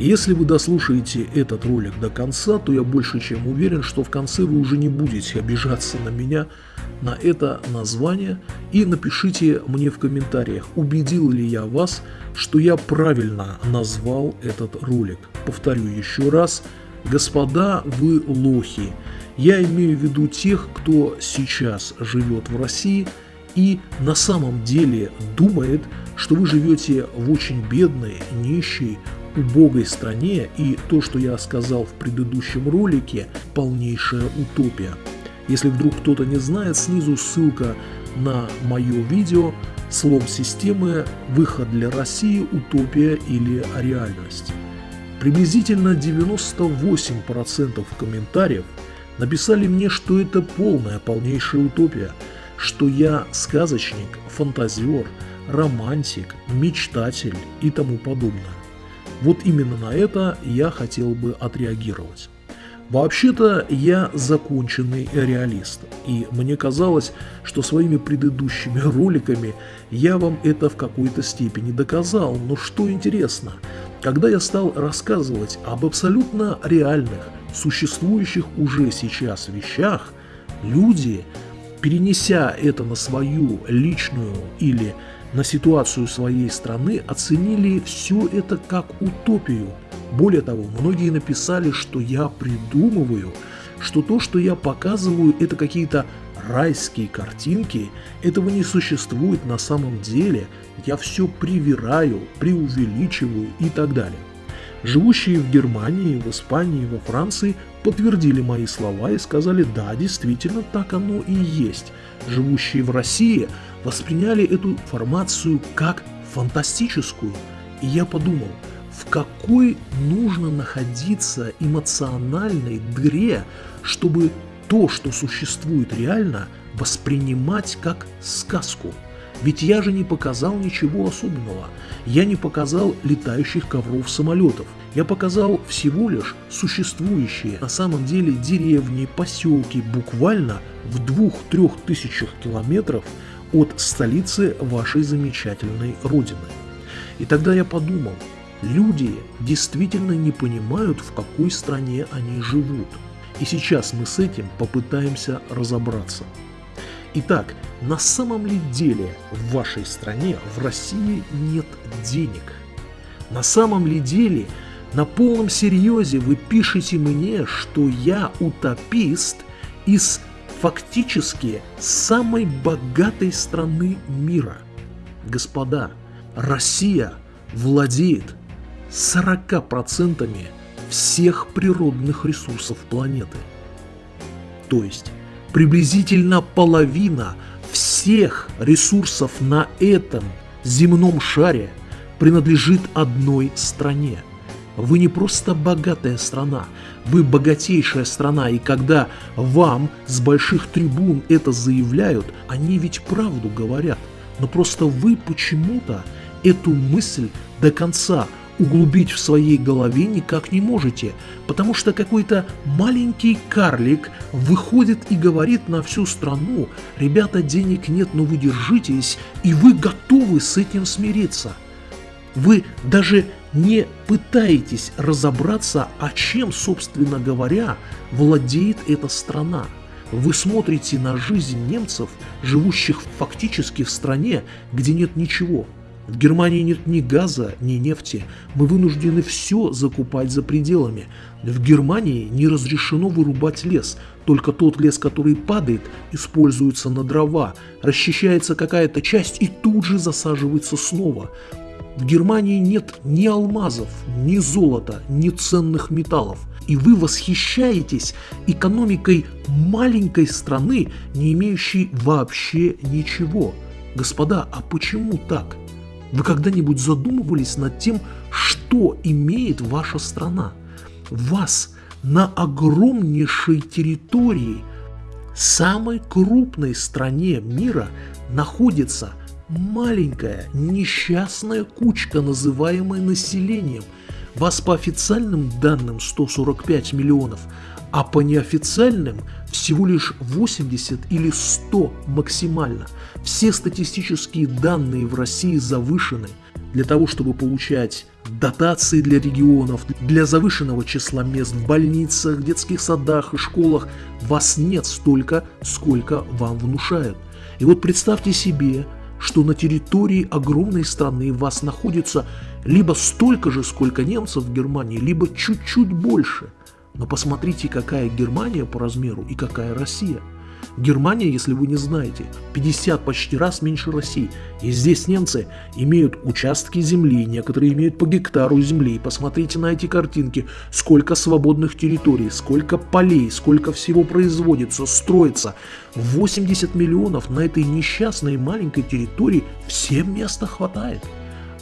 Если вы дослушаете этот ролик до конца, то я больше чем уверен, что в конце вы уже не будете обижаться на меня, на это название и напишите мне в комментариях, убедил ли я вас, что я правильно назвал этот ролик. Повторю еще раз, господа, вы лохи. Я имею в виду тех, кто сейчас живет в России и на самом деле думает, что вы живете в очень бедной, нищей, убогой стране, и то, что я сказал в предыдущем ролике, полнейшая утопия. Если вдруг кто-то не знает, снизу ссылка на мое видео «Слом системы. Выход для России. Утопия или реальность». Приблизительно 98% комментариев написали мне, что это полная, полнейшая утопия, что я сказочник, фантазер, романтик, мечтатель и тому подобное. Вот именно на это я хотел бы отреагировать. Вообще-то я законченный реалист, и мне казалось, что своими предыдущими роликами я вам это в какой-то степени доказал, но что интересно, когда я стал рассказывать об абсолютно реальных, существующих уже сейчас вещах, люди, перенеся это на свою личную или на ситуацию своей страны, оценили все это как утопию. Более того, многие написали, что я придумываю, что то, что я показываю, это какие-то райские картинки, этого не существует на самом деле, я все привираю, преувеличиваю и так далее. Живущие в Германии, в Испании, во Франции подтвердили мои слова и сказали, да, действительно, так оно и есть. Живущие в России восприняли эту информацию как фантастическую. И я подумал, в какой нужно находиться эмоциональной дыре, чтобы то, что существует реально, воспринимать как сказку. Ведь я же не показал ничего особенного. Я не показал летающих ковров самолетов. Я показал всего лишь существующие на самом деле деревни, поселки буквально в двух-трех тысячах километров от столицы вашей замечательной родины. И тогда я подумал, люди действительно не понимают, в какой стране они живут. И сейчас мы с этим попытаемся разобраться. Итак, на самом ли деле в вашей стране, в России нет денег? На самом ли деле, на полном серьезе вы пишете мне, что я утопист из фактически самой богатой страны мира? Господа, Россия владеет 40% всех природных ресурсов планеты. То есть приблизительно половина всех ресурсов на этом земном шаре принадлежит одной стране. Вы не просто богатая страна, вы богатейшая страна, и когда вам с больших трибун это заявляют, они ведь правду говорят. Но просто вы почему-то эту мысль до конца углубить в своей голове никак не можете, потому что какой-то маленький карлик выходит и говорит на всю страну, ребята, денег нет, но вы держитесь, и вы готовы с этим смириться. Вы даже не пытаетесь разобраться, а чем, собственно говоря, владеет эта страна. Вы смотрите на жизнь немцев, живущих фактически в стране, где нет ничего – в Германии нет ни газа, ни нефти. Мы вынуждены все закупать за пределами. В Германии не разрешено вырубать лес. Только тот лес, который падает, используется на дрова. Расчищается какая-то часть и тут же засаживается снова. В Германии нет ни алмазов, ни золота, ни ценных металлов. И вы восхищаетесь экономикой маленькой страны, не имеющей вообще ничего. Господа, а почему так? Вы когда-нибудь задумывались над тем, что имеет ваша страна? Вас на огромнейшей территории, самой крупной стране мира, находится маленькая несчастная кучка, называемая населением. Вас по официальным данным 145 миллионов, а по неофициальным всего лишь 80 или 100 максимально. Все статистические данные в России завышены. для того, чтобы получать дотации для регионов, для завышенного числа мест в больницах, детских садах и школах, вас нет столько, сколько вам внушают. И вот представьте себе, что на территории огромной страны вас находится либо столько же, сколько немцев в Германии, либо чуть-чуть больше. Но посмотрите, какая Германия по размеру и какая Россия – Германия, если вы не знаете, 50 почти раз меньше России. И здесь немцы имеют участки земли, некоторые имеют по гектару земли. Посмотрите на эти картинки, сколько свободных территорий, сколько полей, сколько всего производится, строится. 80 миллионов на этой несчастной маленькой территории всем места хватает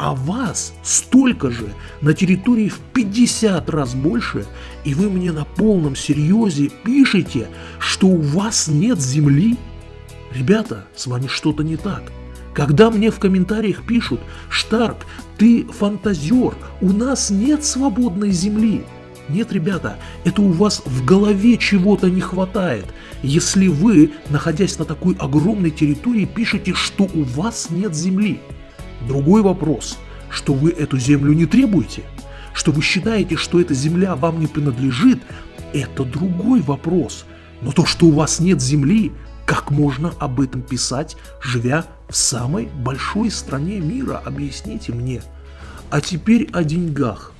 а вас столько же на территории в 50 раз больше, и вы мне на полном серьезе пишете, что у вас нет земли? Ребята, с вами что-то не так. Когда мне в комментариях пишут «Штарк, ты фантазер, у нас нет свободной земли», нет, ребята, это у вас в голове чего-то не хватает, если вы, находясь на такой огромной территории, пишете, что у вас нет земли. Другой вопрос, что вы эту землю не требуете, что вы считаете, что эта земля вам не принадлежит, это другой вопрос. Но то, что у вас нет земли, как можно об этом писать, живя в самой большой стране мира, объясните мне. А теперь о деньгах.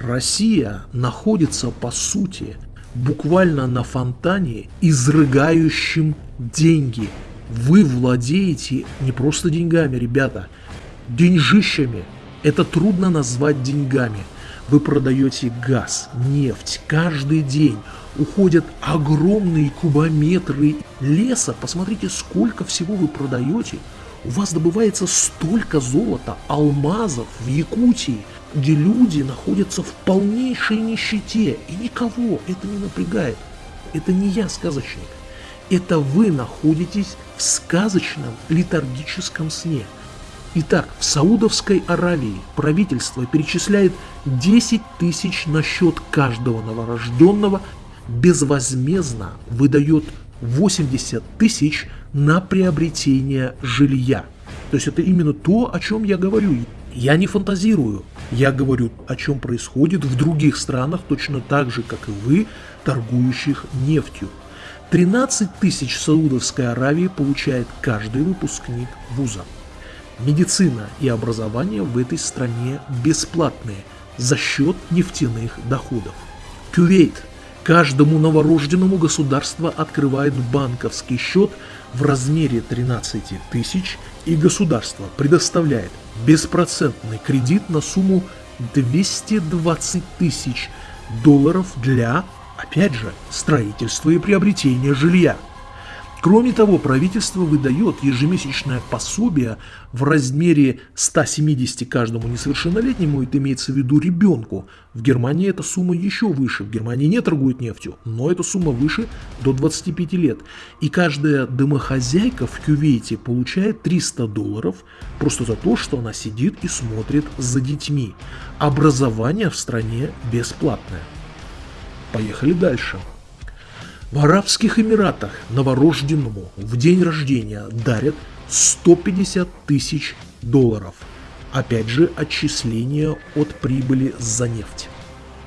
Россия находится, по сути, буквально на фонтане, изрыгающем деньги. Вы владеете не просто деньгами, ребята – деньжищами. Это трудно назвать деньгами. Вы продаете газ, нефть каждый день. Уходят огромные кубометры леса. Посмотрите, сколько всего вы продаете. У вас добывается столько золота, алмазов в Якутии, где люди находятся в полнейшей нищете. И никого это не напрягает. Это не я сказочник. Это вы находитесь в сказочном летаргическом сне. Итак, в Саудовской Аравии правительство перечисляет 10 тысяч на счет каждого новорожденного, безвозмездно выдает 80 тысяч на приобретение жилья. То есть это именно то, о чем я говорю. Я не фантазирую. Я говорю, о чем происходит в других странах, точно так же, как и вы, торгующих нефтью. 13 тысяч Саудовской Аравии получает каждый выпускник вуза. Медицина и образование в этой стране бесплатные за счет нефтяных доходов. Кювейт. Каждому новорожденному государство открывает банковский счет в размере 13 тысяч, и государство предоставляет беспроцентный кредит на сумму 220 тысяч долларов для, опять же, строительства и приобретения жилья. Кроме того, правительство выдает ежемесячное пособие в размере 170 каждому несовершеннолетнему, это имеется в виду ребенку. В Германии эта сумма еще выше, в Германии не торгуют нефтью, но эта сумма выше до 25 лет. И каждая домохозяйка в Кювейте получает 300 долларов просто за то, что она сидит и смотрит за детьми. Образование в стране бесплатное. Поехали дальше. В Арабских Эмиратах новорожденному в день рождения дарят 150 тысяч долларов. Опять же, отчисления от прибыли за нефть.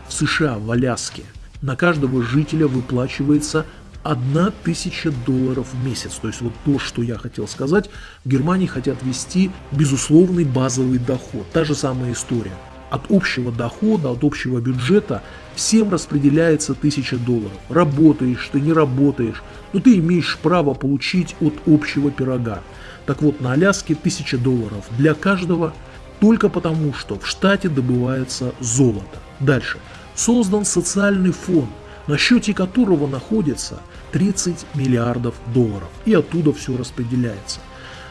В США, в Аляске, на каждого жителя выплачивается 1000 долларов в месяц. То есть вот то, что я хотел сказать, в Германии хотят ввести безусловный базовый доход. Та же самая история от общего дохода, от общего бюджета всем распределяется 1000 долларов. Работаешь ты, не работаешь, но ты имеешь право получить от общего пирога. Так вот, на Аляске 1000 долларов для каждого только потому, что в штате добывается золото. Дальше. Создан социальный фонд, на счете которого находится 30 миллиардов долларов. И оттуда все распределяется.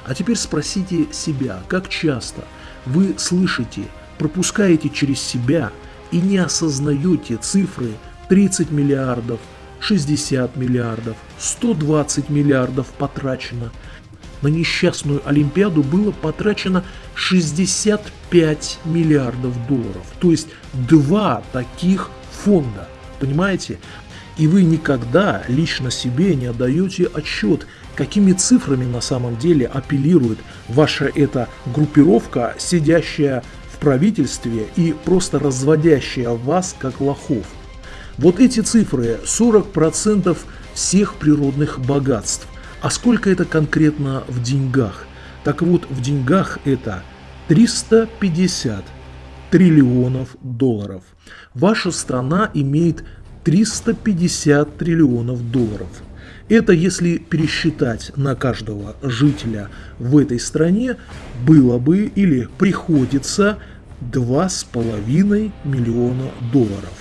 А теперь спросите себя, как часто вы слышите пропускаете через себя и не осознаете цифры 30 миллиардов, 60 миллиардов, 120 миллиардов потрачено. На несчастную Олимпиаду было потрачено 65 миллиардов долларов. То есть два таких фонда. Понимаете? И вы никогда лично себе не отдаете отчет, какими цифрами на самом деле апеллирует ваша эта группировка, сидящая правительстве и просто разводящая вас как лохов. Вот эти цифры 40% всех природных богатств. А сколько это конкретно в деньгах? Так вот, в деньгах это 350 триллионов долларов. Ваша страна имеет 350 триллионов долларов. Это если пересчитать на каждого жителя в этой стране, было бы или приходится 2,5 миллиона долларов.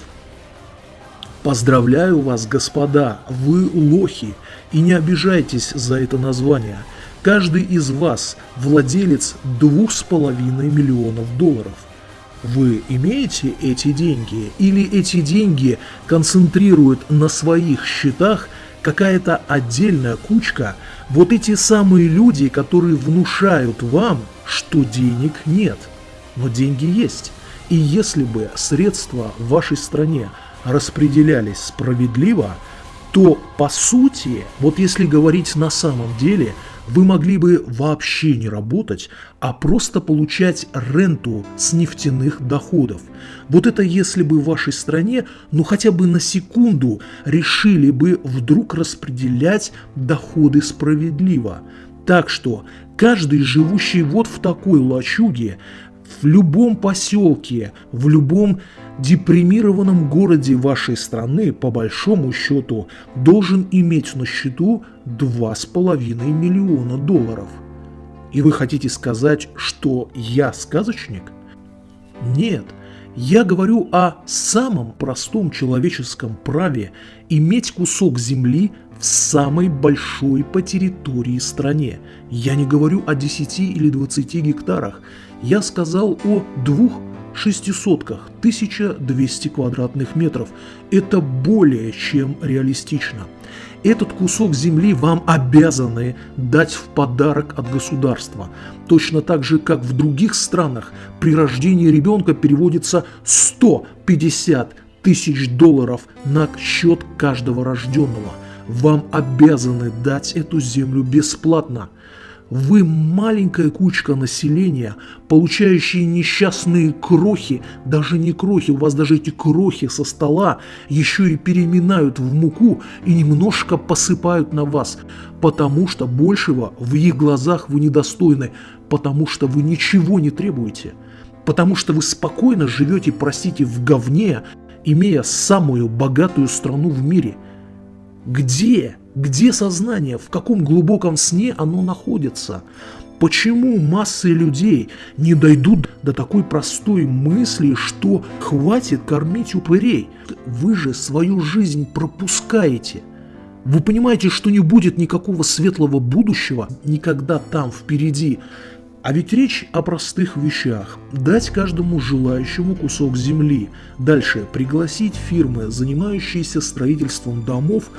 Поздравляю вас, господа, вы лохи, и не обижайтесь за это название. Каждый из вас владелец 2,5 миллионов долларов. Вы имеете эти деньги или эти деньги концентрируют на своих счетах какая-то отдельная кучка, вот эти самые люди, которые внушают вам, что денег нет. Но деньги есть. И если бы средства в вашей стране распределялись справедливо, то по сути, вот если говорить на самом деле – вы могли бы вообще не работать, а просто получать ренту с нефтяных доходов. Вот это если бы в вашей стране, ну хотя бы на секунду, решили бы вдруг распределять доходы справедливо. Так что каждый живущий вот в такой лачуге в любом поселке, в любом депримированном городе вашей страны, по большому счету, должен иметь на счету 2,5 миллиона долларов. И вы хотите сказать, что я сказочник? Нет, я говорю о самом простом человеческом праве иметь кусок земли в самой большой по территории стране. Я не говорю о 10 или 20 гектарах, я сказал о двух шестисотках, 1200 квадратных метров. Это более чем реалистично. Этот кусок земли вам обязаны дать в подарок от государства. Точно так же, как в других странах при рождении ребенка переводится 150 тысяч долларов на счет каждого рожденного. Вам обязаны дать эту землю бесплатно. Вы маленькая кучка населения, получающие несчастные крохи, даже не крохи, у вас даже эти крохи со стола еще и переминают в муку и немножко посыпают на вас, потому что большего в их глазах вы недостойны, потому что вы ничего не требуете, потому что вы спокойно живете, простите, в говне, имея самую богатую страну в мире. Где? Где сознание? В каком глубоком сне оно находится? Почему массы людей не дойдут до такой простой мысли, что хватит кормить упырей? Вы же свою жизнь пропускаете. Вы понимаете, что не будет никакого светлого будущего никогда там впереди. А ведь речь о простых вещах. Дать каждому желающему кусок земли. Дальше пригласить фирмы, занимающиеся строительством домов,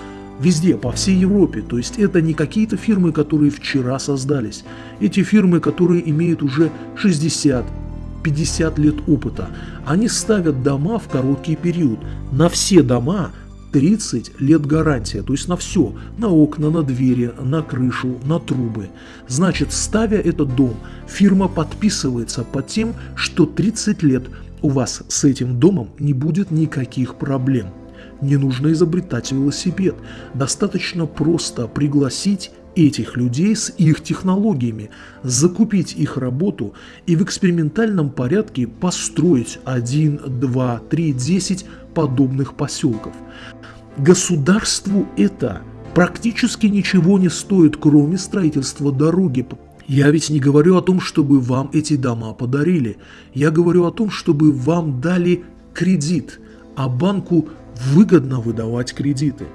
Везде, по всей Европе. То есть это не какие-то фирмы, которые вчера создались. Эти фирмы, которые имеют уже 60, 50 лет опыта. Они ставят дома в короткий период. На все дома 30 лет гарантия, то есть на все, на окна, на двери, на крышу, на трубы. Значит, ставя этот дом, фирма подписывается под тем, что 30 лет у вас с этим домом не будет никаких проблем. Не нужно изобретать велосипед, достаточно просто пригласить этих людей с их технологиями, закупить их работу и в экспериментальном порядке построить 1, 2, 3, 10 подобных поселков. Государству это практически ничего не стоит, кроме строительства дороги. Я ведь не говорю о том, чтобы вам эти дома подарили. Я говорю о том, чтобы вам дали кредит, а банку выгодно выдавать кредиты.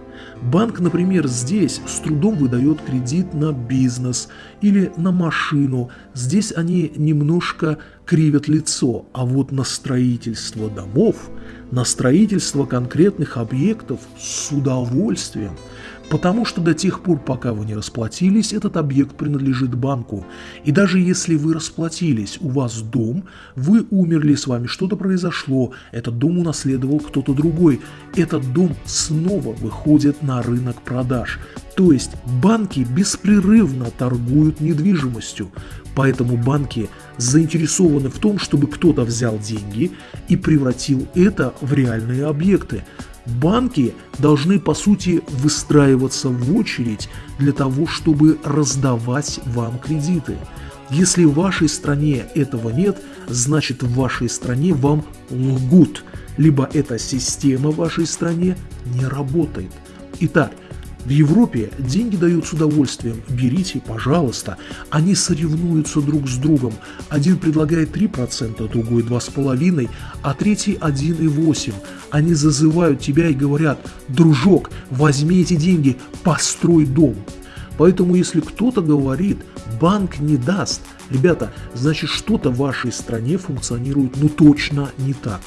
Банк, например, здесь с трудом выдает кредит на бизнес или на машину. Здесь они немножко кривят лицо, а вот на строительство домов, на строительство конкретных объектов с удовольствием. Потому что до тех пор, пока вы не расплатились, этот объект принадлежит банку. И даже если вы расплатились, у вас дом, вы умерли, с вами что-то произошло, этот дом унаследовал кто-то другой, этот дом снова выходит на рынок продаж. То есть банки беспрерывно торгуют недвижимостью, поэтому банки заинтересованы в том, чтобы кто-то взял деньги и превратил это в реальные объекты. Банки должны, по сути, выстраиваться в очередь для того, чтобы раздавать вам кредиты. Если в вашей стране этого нет, значит в вашей стране вам лгут, либо эта система в вашей стране не работает. Итак, в Европе деньги дают с удовольствием. Берите, пожалуйста. Они соревнуются друг с другом. Один предлагает 3%, другой 2,5%, а третий 1,8%. Они зазывают тебя и говорят, дружок, возьми эти деньги, построй дом. Поэтому если кто-то говорит, банк не даст, ребята, значит что-то в вашей стране функционирует ну точно не так.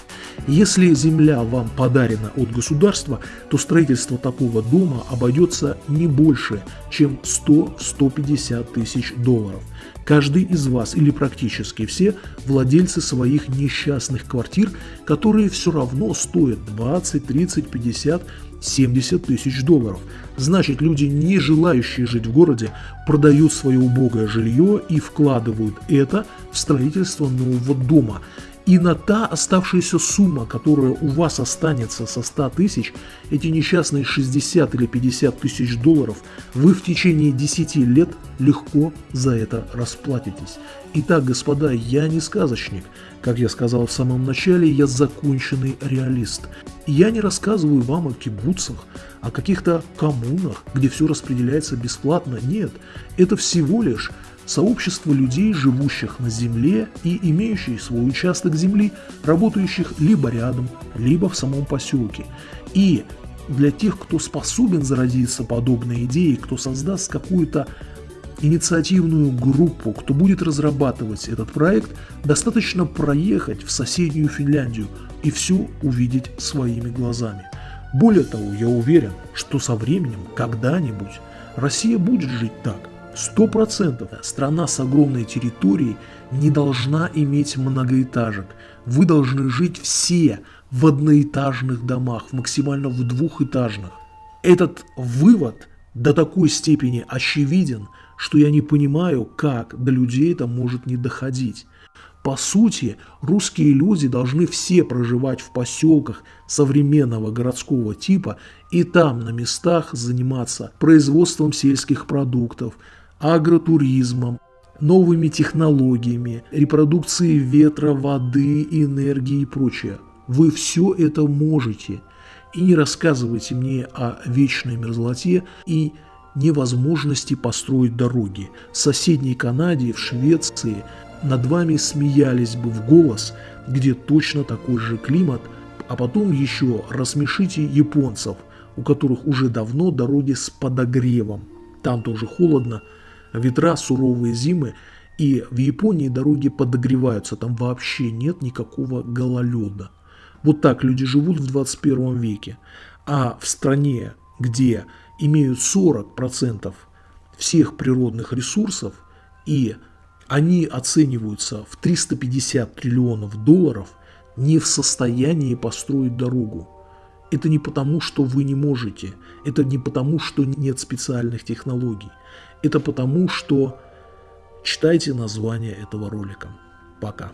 Если земля вам подарена от государства, то строительство такого дома обойдется не больше, чем 100-150 тысяч долларов. Каждый из вас или практически все владельцы своих несчастных квартир, которые все равно стоят 20, 30, 50, 70 тысяч долларов. Значит, люди, не желающие жить в городе, продают свое убогое жилье и вкладывают это в строительство нового дома. И на та оставшаяся сумма, которая у вас останется со 100 тысяч, эти несчастные 60 или 50 тысяч долларов, вы в течение 10 лет легко за это расплатитесь. Итак, господа, я не сказочник. Как я сказал в самом начале, я законченный реалист. Я не рассказываю вам о кибуцах, о каких-то коммунах, где все распределяется бесплатно. Нет, это всего лишь сообщество людей, живущих на земле и имеющих свой участок земли, работающих либо рядом, либо в самом поселке. И для тех, кто способен заразиться подобной идеей, кто создаст какую-то инициативную группу, кто будет разрабатывать этот проект, достаточно проехать в соседнюю Финляндию и все увидеть своими глазами. Более того, я уверен, что со временем, когда-нибудь, Россия будет жить так – Сто процентов страна с огромной территорией не должна иметь многоэтажек. Вы должны жить все в одноэтажных домах, максимально в двухэтажных. Этот вывод до такой степени очевиден, что я не понимаю, как до людей это может не доходить. По сути, русские люди должны все проживать в поселках современного городского типа и там на местах заниматься производством сельских продуктов, агротуризмом, новыми технологиями, репродукцией ветра, воды, энергии и прочее. Вы все это можете. И не рассказывайте мне о вечной мерзлоте и невозможности построить дороги. В соседней Канаде, в Швеции над вами смеялись бы в голос, где точно такой же климат, а потом еще рассмешите японцев, у которых уже давно дороги с подогревом. Там тоже холодно, ветра, суровые зимы, и в Японии дороги подогреваются, там вообще нет никакого гололеда. Вот так люди живут в 21 веке. А в стране, где имеют 40% всех природных ресурсов, и они оцениваются в 350 триллионов долларов, не в состоянии построить дорогу. Это не потому, что вы не можете, это не потому, что нет специальных технологий. Это потому, что читайте название этого ролика. Пока.